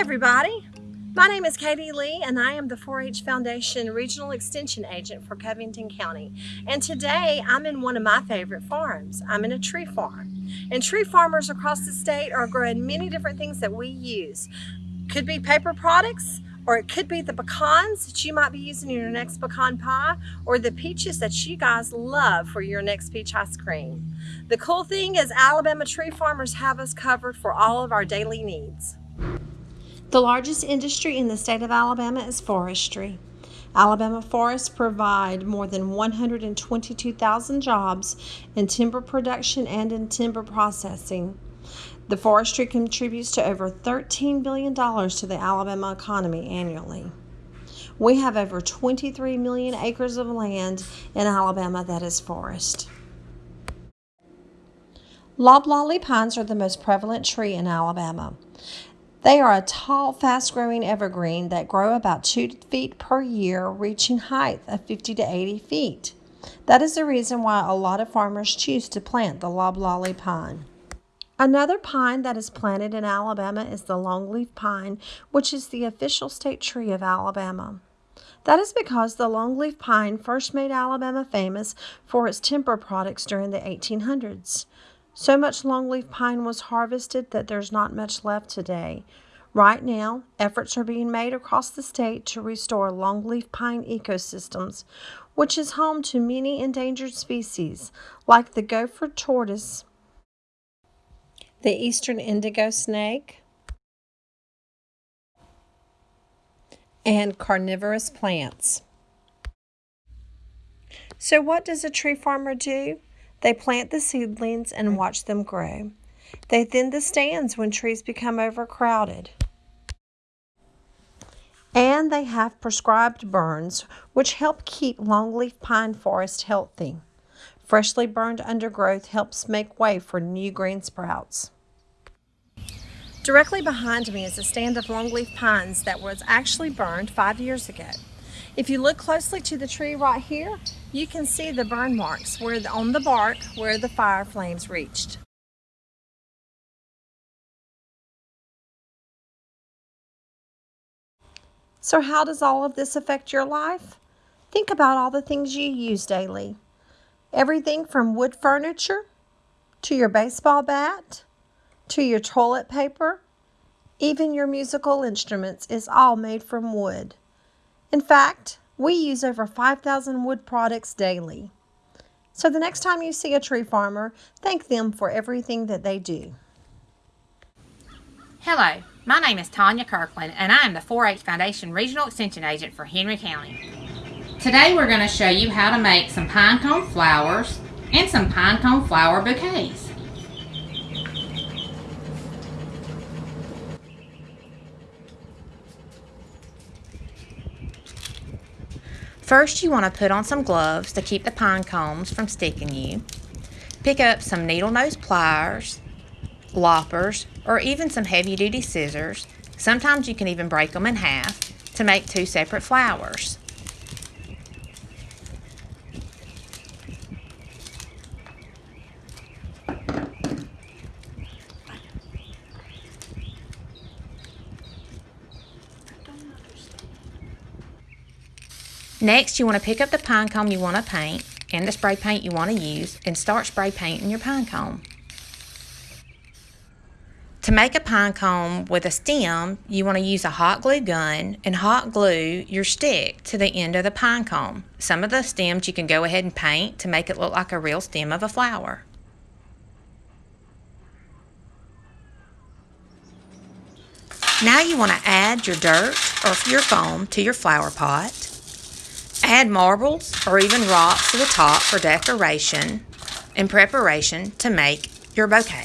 everybody. My name is Katie Lee and I am the 4-H Foundation Regional Extension Agent for Covington County. And today I'm in one of my favorite farms. I'm in a tree farm. And tree farmers across the state are growing many different things that we use. Could be paper products, or it could be the pecans that you might be using in your next pecan pie, or the peaches that you guys love for your next peach ice cream. The cool thing is Alabama tree farmers have us covered for all of our daily needs. The largest industry in the state of Alabama is forestry. Alabama forests provide more than 122,000 jobs in timber production and in timber processing. The forestry contributes to over $13 billion to the Alabama economy annually. We have over 23 million acres of land in Alabama that is forest. Loblolly pines are the most prevalent tree in Alabama. They are a tall, fast growing evergreen that grow about 2 feet per year, reaching height of 50 to 80 feet. That is the reason why a lot of farmers choose to plant the loblolly pine. Another pine that is planted in Alabama is the longleaf pine, which is the official state tree of Alabama. That is because the longleaf pine first made Alabama famous for its timber products during the 1800s. So much longleaf pine was harvested that there's not much left today. Right now, efforts are being made across the state to restore longleaf pine ecosystems, which is home to many endangered species like the gopher tortoise, the eastern indigo snake, and carnivorous plants. So what does a tree farmer do? They plant the seedlings and mm. watch them grow. They thin the stands when trees become overcrowded. And they have prescribed burns, which help keep longleaf pine forest healthy. Freshly burned undergrowth helps make way for new green sprouts. Directly behind me is a stand of longleaf pines that was actually burned five years ago. If you look closely to the tree right here, you can see the burn marks where the, on the bark where the fire flames reached. So how does all of this affect your life? Think about all the things you use daily. Everything from wood furniture, to your baseball bat, to your toilet paper, even your musical instruments is all made from wood. In fact, we use over 5,000 wood products daily. So the next time you see a tree farmer, thank them for everything that they do. Hello, my name is Tanya Kirkland and I am the 4-H Foundation Regional Extension Agent for Henry County. Today we're going to show you how to make some pine cone flowers and some pine cone flower bouquets. First, you want to put on some gloves to keep the pine cones from sticking you. Pick up some needle nose pliers, loppers, or even some heavy duty scissors. Sometimes you can even break them in half to make two separate flowers. Next, you want to pick up the pine cone you want to paint and the spray paint you want to use and start spray painting your pine cone. To make a pine cone with a stem, you want to use a hot glue gun and hot glue your stick to the end of the pine cone. Some of the stems you can go ahead and paint to make it look like a real stem of a flower. Now you want to add your dirt or your foam to your flower pot. Add marbles or even rocks to the top for decoration in preparation to make your bouquet.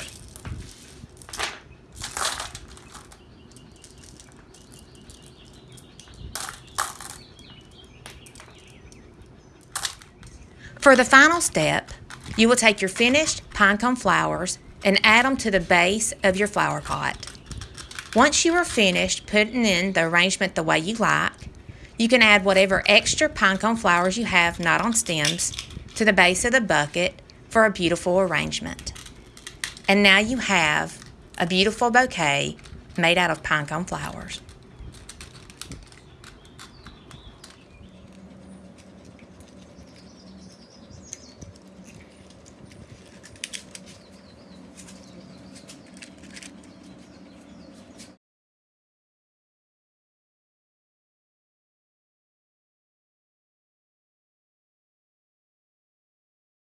For the final step, you will take your finished pinecone flowers and add them to the base of your flower pot. Once you are finished putting in the arrangement the way you like, you can add whatever extra pinecone flowers you have not on stems to the base of the bucket for a beautiful arrangement. And now you have a beautiful bouquet made out of pinecone flowers.